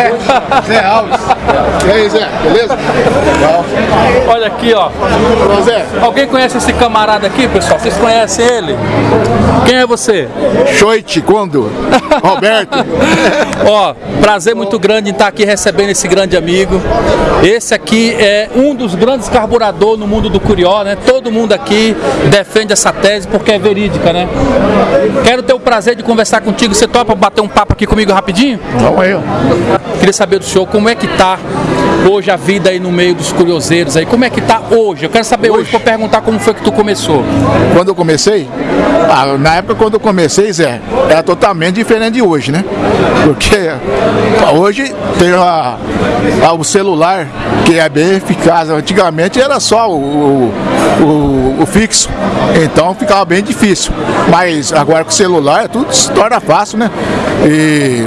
Zé, Zé Alves. E aí, Zé, beleza? Legal. Olha aqui, ó. Ô, Zé, Alguém conhece esse camarada aqui, pessoal? Vocês conhecem ele? Quem é você? Choite Kondo, Roberto. Ó, prazer muito grande em estar aqui recebendo esse grande amigo. Esse aqui é um dos grandes carburadores no mundo do Curió, né? Todo mundo aqui defende essa tese porque é verídica, né? Quero ter o prazer de conversar contigo. Você topa bater um papo aqui comigo rapidinho? Vamos aí, ó. Queria saber do senhor como é que tá hoje a vida aí no meio dos curioseiros aí. Como é que tá hoje? Eu quero saber hoje, para perguntar como foi que tu começou. Quando eu comecei, ah, na época quando eu comecei, Zé, era totalmente diferente de hoje, né? Porque hoje tem a, a- o celular que é bem eficaz. Antigamente era só o, o, o fixo, então ficava bem difícil. Mas agora com o celular tudo se torna fácil, né? E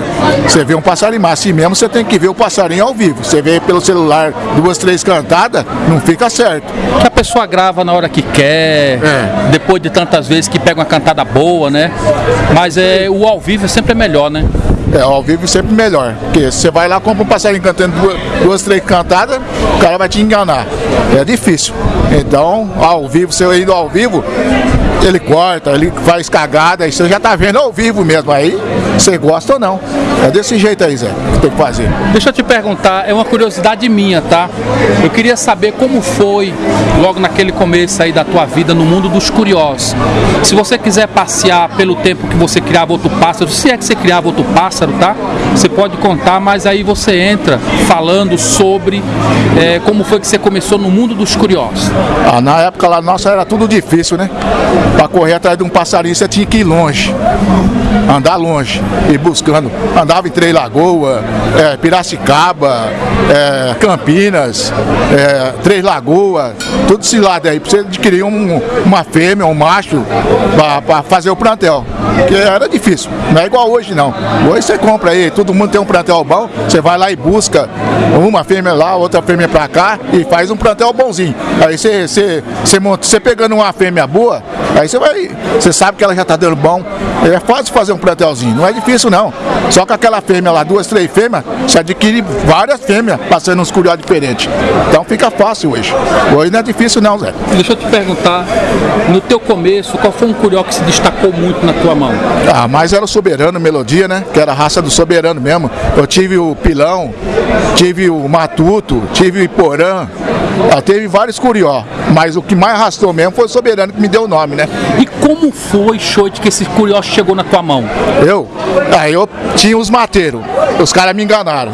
você vê um passarinho, mas assim mesmo você tem que ver o passarinho ao vivo. Você vê pelo celular duas, três cantadas, não fica certo. Que a pessoa grava na hora que quer, É. depois de tantas vezes que pega uma cantada boa, né? Mas é, o ao vivo é sempre melhor, né? É, ao vivo sempre melhor. Porque você vai lá, compra um passarinho cantando duas, duas, três cantadas, o cara vai te enganar. É difícil. Então, ao vivo, você indo ao vivo, ele corta, ele faz cagada, aí você já tá vendo ao vivo mesmo. Aí você gosta ou não. É desse jeito aí, Zé, que tem que fazer. Deixa eu te perguntar, é uma curiosidade minha, tá? Eu queria saber como foi, logo naquele começo aí da tua vida no mundo dos curiosos. Se você quiser passear pelo tempo que você criava outro pássaro, se é que você criava outro pássaro, tá? Você pode contar, mas aí você entra falando sobre eh, como foi que você começou no mundo dos curiosos. Ah, na época lá nossa era tudo difícil, né? Pra correr atrás de um passarinho você tinha que ir longe. Andar longe, ir buscando. Andava em Três Lagoas, é, Piracicaba, é, Campinas, é, Três Lagoas, tudo esse lado aí, pra você adquirir um- uma fêmea, um macho, pra fazer o plantel. Porque era difícil, não é igual hoje não. Hoje você compra aí, todo mundo tem um plantel bom, você vai lá e busca uma fêmea lá, outra fêmea pra cá e faz um plantel bonzinho. Aí você, você, você, monta, você pegando uma fêmea boa, aí você vai, você sabe que ela já tá dando bom. É fácil fazer um plantelzinho, não é difícil não. Só que aquela fêmea lá, duas, três fêmeas, você adquire várias fêmeas passando uns curió diferentes. Então fica fácil hoje. Hoje não é difícil não, Zé. Deixa eu te perguntar, no teu começo, qual foi um curió que se destacou muito na tua mão? Ah, mas era o Soberano Melodia, né? Que era a raça do Soberano mesmo. Eu tive o Pilão, tive o Matuto, tive o Iporã. Ah, teve vários curió, mas o que mais arrastou mesmo foi o Soberano que me deu o nome, né? E como foi, Choite, que esse curió chegou na tua mão? Eu, aí eu tinha os mateiros, os caras me enganaram.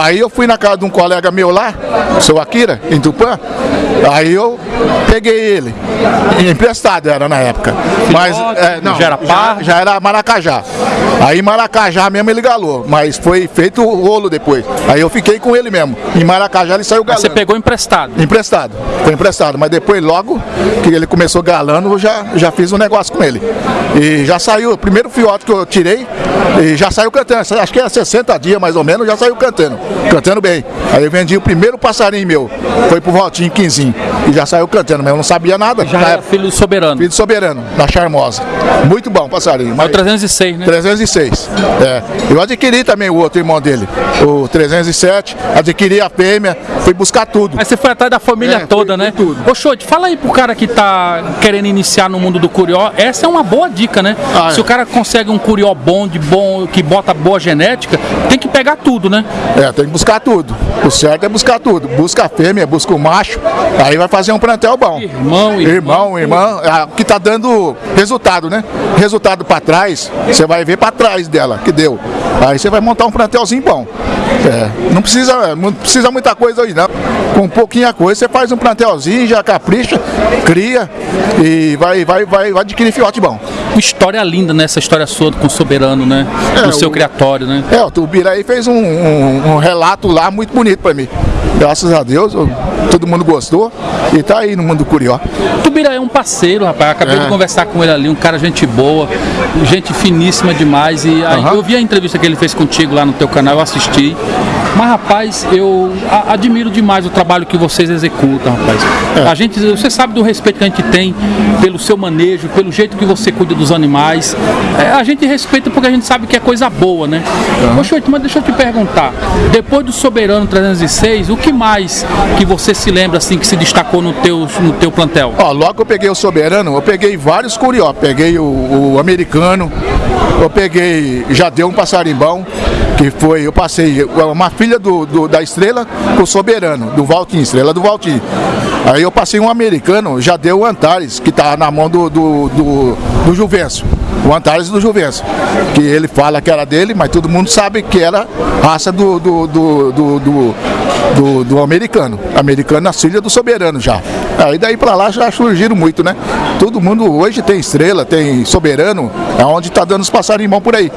Aí eu fui na casa de um colega meu lá, o seu Akira, em Tupã, aí eu peguei ele, emprestado era na época. Mas é, não, já era par? já, já era Maracajá. Aí Maracajá mesmo ele galou, mas foi feito o rolo depois. Aí eu fiquei com ele mesmo. Em Maracajá ele saiu galando. Você pegou emprestado. Emprestado, foi emprestado, mas depois logo que ele começou galando, eu já, já fiz um negócio com ele. E já saiu, o primeiro fiote que eu tirei, e já saiu cantando, acho que era 60 dias mais ou menos, já saiu cantando, cantando bem. Aí eu vendi o primeiro passarinho meu, foi pro Valtinho Quinzinho, e já saiu cantando, mas eu não sabia nada. Já era época, filho do soberano. filho do Soberano, da Charmosa. Muito bom passarinho. É o mas- 306, né? 306. É. Eu adquiri também o outro irmão dele, o 307. Adquiri a fêmea, fui buscar tudo. Aí você foi atrás da família É, toda, né? tudo. Ô, fala aí pro cara que tá querendo iniciar no mundo do curió. Essa é uma boa dica, né? Ah, Se é. o cara consegue um curió bom, de bom, que bota boa genética, tem que pegar tudo, né? É, tem que buscar tudo. O certo é buscar tudo. Busca a fêmea, busca o macho, aí vai fazer um plantel bom. Irmão, Irmão, irmã, é, que tá dando resultado, né? Resultado pra trás, você vai ver pra trás dela, que deu. Aí você vai montar um plantelzinho bom. É, não precisa, não precisa muita coisa hoje não. Com coisa você faz um plantelzinho, já capricha, cria e vai, vai, vai, vai adquirir fiote bom. Uma história linda, né? Essa história sua com o soberano, né? É, no seu o- criatório, né? É, o Tubiraí fez um, um- um relato lá muito bonito pra mim. Graças a Deus, eu- todo mundo gostou e tá aí no mundo do Curió. Tubira é um parceiro, rapaz. Acabei É. de conversar com ele ali, um cara gente boa, gente finíssima demais. E aí, Aham. eu vi a entrevista que ele fez contigo lá no teu canal, eu assisti. Mas, rapaz, eu a- admiro demais o trabalho que vocês executam, rapaz. É. A gente, você sabe do respeito que a gente tem pelo seu manejo, pelo jeito que você cuida dos animais. É, a gente respeita porque a gente sabe que é coisa boa, né? Uhum. Mas deixa eu te perguntar, depois do Soberano 306, o que mais que você se lembra assim que se destacou no teu, no teu plantel? Ó, logo que eu peguei o Soberano, eu peguei vários curió, peguei o, o americano, eu peguei, já deu um passarimbão, que foi, eu passei uma filha do, do, da Estrela com o Soberano, do Valtim, Estrela do Valtim. Aí eu passei um americano, já deu o Antares, que tá na mão do, do, do, do. O Antares do Juvencio. Que ele fala que era dele, mas todo mundo sabe que era raça do, do, do, do, do do, do americano. Americano na filha do soberano já. Aí daí para lá já surgiram muito, né? Todo mundo hoje tem estrela, tem soberano, é onde está dando os passarinhos por aí,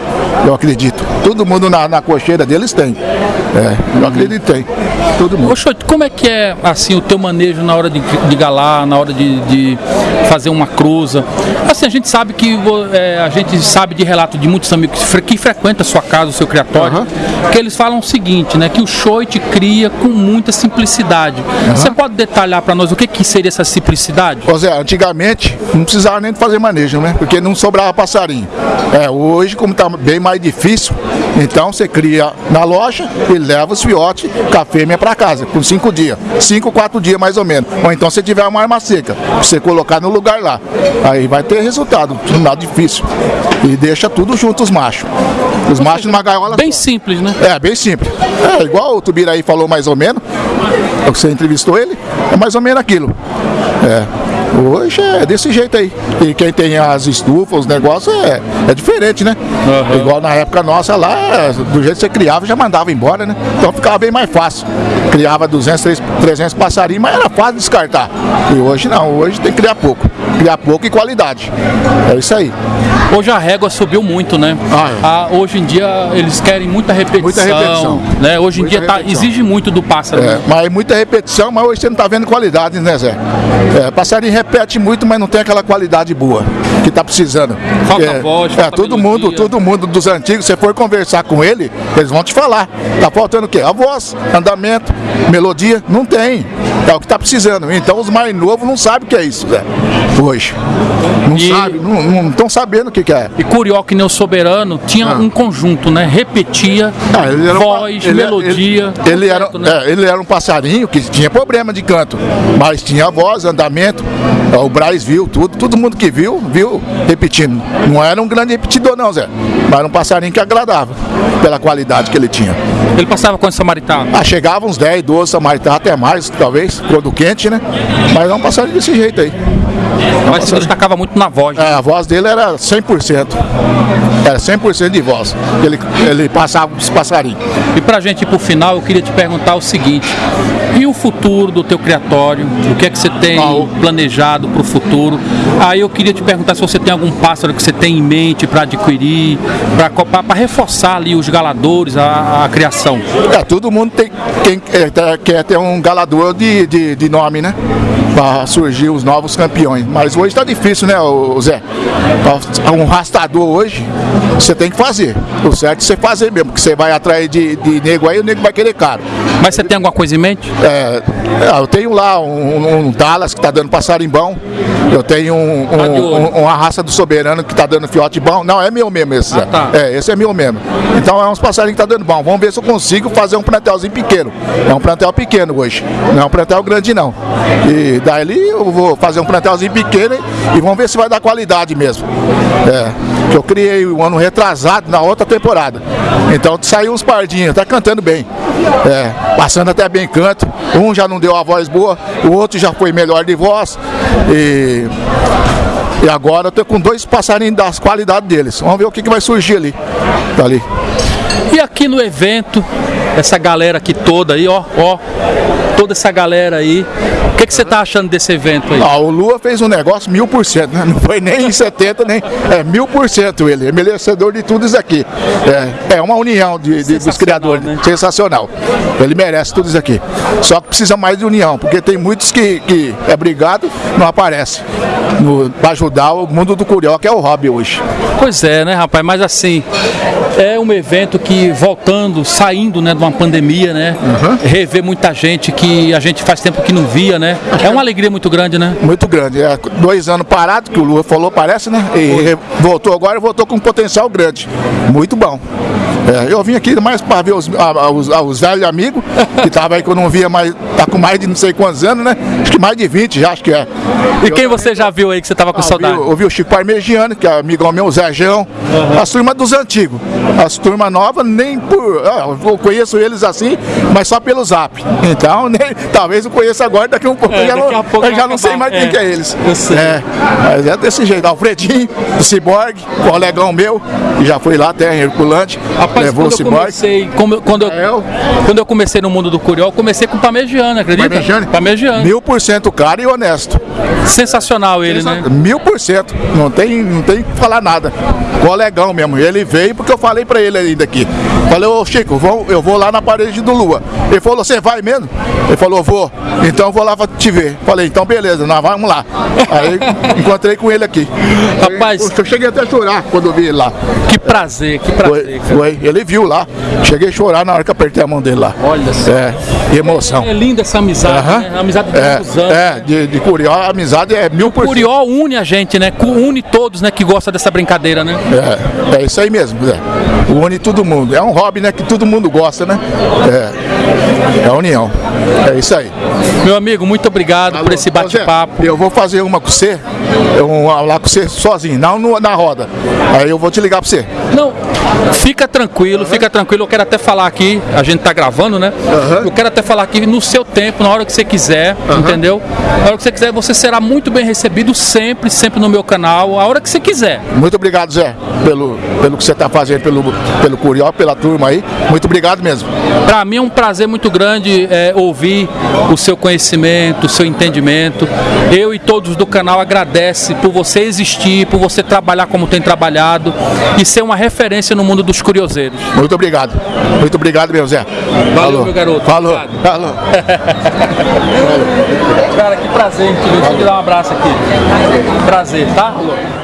eu acredito. Todo mundo na, na cocheira deles tem. É, eu acredito que tem. Todo mundo. Oxô, como é que é assim o teu manejo na hora de, de galar, na hora de, de fazer uma cruza? Assim, a gente sabe que é, a gente sabe de relato de muitos amigos que frequentam a sua casa, o seu criatório, uhum. que eles falam o seguinte, né? Que o choite cria com muita simplicidade. Uhum. Você pode detalhar para nós o que, que seria essa simplicidade? Ô Zé, antigamente não precisava nem fazer manejo, né? Porque não sobrava passarinho. É, hoje, como está bem mais difícil, então você cria na loja e leva os fiotes com a fêmea para casa, por cinco dias. Cinco, quatro dias mais ou menos. Ou então você tiver uma arma seca, você colocar no lugar lá. Aí vai ter resultado, não nada difícil. E deixa tudo junto os machos. Os machos numa gaiola. Bem só. simples, né? É, bem simples. É, igual o Tubiraí falou mais ou menos, você entrevistou ele, é mais ou menos aquilo. É. Hoje é desse jeito aí. E quem tem as estufas, os negócios, é, é diferente, né? Uhum. Igual na época nossa lá, do jeito que você criava, já mandava embora, né? Então ficava bem mais fácil. Criava 200, 300 passarinhos, mas era fácil descartar. E hoje não, hoje tem que criar pouco. Criar pouco e qualidade. É isso aí. Hoje a régua subiu muito, né? Ah, é. ah, hoje em dia eles querem muita repetição. Muita repetição. Né? Hoje em muita dia tá, exige muito do pássaro. É, mas muita repetição, mas hoje você não está vendo qualidade, né, Zé? É, passarinho repete muito, mas não tem aquela qualidade boa que está precisando. Falta é, voz, é, falta todo melodia. mundo, todo mundo dos antigos, você for conversar com ele, eles vão te falar. Tá faltando o quê? A voz, andamento, melodia, não tem. É o que está precisando. Então os mais novos não sabem o que é isso, Zé. Hoje. Não e... sabem, não estão sabendo o que, que, é. E Curió, que nem o Soberano, tinha ah. um conjunto, né? Repetia ah, voz, um, melodia. Ele, ele, era, né? é, ele era um passarinho que tinha problema de canto, mas tinha voz, andamento. O Braz viu tudo, todo mundo que viu, viu repetindo. Não era um grande repetidor, não, Zé. Mas era um passarinho que agradava pela qualidade que ele tinha. Ele passava quantos samaritanos? Ah, chegava uns 10, 12 samaritanos, até mais, talvez, quando quente, né? Mas é um passarinho desse jeito aí. Mas se destacava muito na voz. Né? É, a voz dele era 100%. Era 100% de voz. Ele, ele passava os passarinhos. E pra gente ir pro final, eu queria te perguntar o seguinte: e o futuro do teu criatório? O que é que você tem ah, planejado para o futuro? Aí eu queria te perguntar se você tem algum pássaro que você tem em mente para adquirir, para reforçar ali os galadores, a, a, criação. É, todo mundo tem, quer, quer ter um galador de, de, de nome, né? Para surgir os novos campeões. Mas hoje está difícil, né, Zé? Um rastador hoje, você tem que fazer. O certo é você fazer mesmo, porque você vai atrair de, de nego aí, o nego vai querer caro. Mas você tem alguma coisa em mente? É, é eu tenho lá um, um Dallas que está dando passarimbão. Eu tenho um, tá um, uma raça do soberano que está dando fiote bom. Não, é meu mesmo esse. Ah, tá. É, esse é meu mesmo. Então é uns passarinhos que tá dando bom. Vamos ver se eu consigo fazer um plantelzinho pequeno. É um plantel pequeno hoje. Não é um plantel grande não. E daí eu vou fazer um plantelzinho pequeno e vamos ver se vai dar qualidade mesmo. É, que eu criei um ano retrasado na outra temporada. Então saiu uns pardinhos, tá cantando bem. É, passando até bem canto. Um já não deu a voz boa, o outro já foi melhor de voz. E, e agora eu tô com dois passarinhos das qualidades deles. Vamos ver o que, que vai surgir ali. Tá ali. E aqui no evento, essa galera aqui toda aí, ó, ó, toda essa galera aí. O que, que você está achando desse evento aí? Ah, o Lua fez um negócio mil por cento, né? Não foi nem em 70, nem. É mil por cento ele. É merecedor de tudo isso aqui. É, é uma união de, de dos criadores. Né? Sensacional. Ele merece tudo isso aqui. Só que precisa mais de união, porque tem muitos que, que é brigado, não aparece. Para ajudar o mundo do Curió, que é o hobby hoje. Pois é, né, rapaz? Mas assim, é um evento que voltando, saindo né, de uma pandemia, né? Uhum. Rever muita gente que a gente faz tempo que não via, né? Né? É uma alegria muito grande, né? Muito grande. É dois anos parado, que o Lula falou, parece, né? E voltou agora e voltou com um potencial grande. Muito bom. É, eu vim aqui mais para ver os, a, os, os, velhos amigos, que tava aí que eu não via mais, tá com mais de não sei quantos anos, né? Acho que mais de 20 já, acho que é. E eu quem você já viu aí que você tava com ah, saudade? Eu vi o Chico Parmegiano, que é amigão meu, o Zéjão, uhum. as turmas dos antigos. As turmas novas, nem por. Eu conheço eles assim, mas só pelo zap. Então, nem, talvez eu conheça agora, daqui a um pouco é, eu já não, eu já não sei mais é, quem que é eles. Eu sei. É, mas é desse jeito. Alfredinho, o Cyborg, colegão meu, que já foi lá até em Herculante. Rapaz, levou quando o eu comecei, como, quando, eu, quando eu comecei no mundo do Curió, eu comecei com o Pamegiano, acredita? Pamegiano? Pamegiano. Mil por cento cara e honesto. Sensacional ele, Sensa... né? Mil por cento. Não tem, não tem que falar nada. Colegão mesmo. Ele veio porque eu falei pra ele ainda aqui. Falei, ô Chico, vou, eu vou lá na parede do Lua. Ele falou, você vai mesmo? Ele falou, vou. Então eu vou lá pra te ver. Falei, então beleza, nós vamos lá. Aí encontrei com ele aqui. Rapaz. Eu cheguei até a chorar quando eu vi ele lá. Que prazer, que prazer. Foi, foi. Ele viu lá. Cheguei a chorar na hora que apertei a mão dele lá. Olha só. É, emoção. É, é linda essa amizade, uhum. né? A amizade de é, anos. É, de, de Curió, a amizade é mil por cento. Curió une a gente, né? Une todos, né, que gosta dessa brincadeira, né? É, é isso aí mesmo, Zé. Une todo mundo. É um hobby, né, que todo mundo gosta, né? É, é a união. É isso aí. Meu amigo, muito obrigado Alô, por esse bate-papo. Eu vou fazer uma com você, eu vou lá com você sozinho, não na roda. Aí eu vou te ligar para você. Não, fica tranquilo, fica tranquilo. Eu quero até falar aqui, a gente tá gravando, né? Eu quero até falar aqui no seu tempo, na hora que você quiser, entendeu? Na hora que você quiser, você será muito bem recebido sempre, sempre no meu canal, a hora que você quiser. Muito obrigado, Zé, pelo, pelo que você está fazendo, pelo, pelo Curió, pela turma aí. Muito obrigado mesmo. Para mim é um prazer muito grande é, ouvir o seu conhecimento, o seu entendimento. Eu e todos do canal agradecem por você existir, por você trabalhar como tem trabalhado e ser uma referência no mundo dos curioseiros. Muito obrigado. Muito obrigado, meu Zé. Valeu, Falou. meu garoto. Falou. Falou. Cara, que prazer, te ver. Deixa eu te dar um abraço aqui. Prazer, tá? Falou.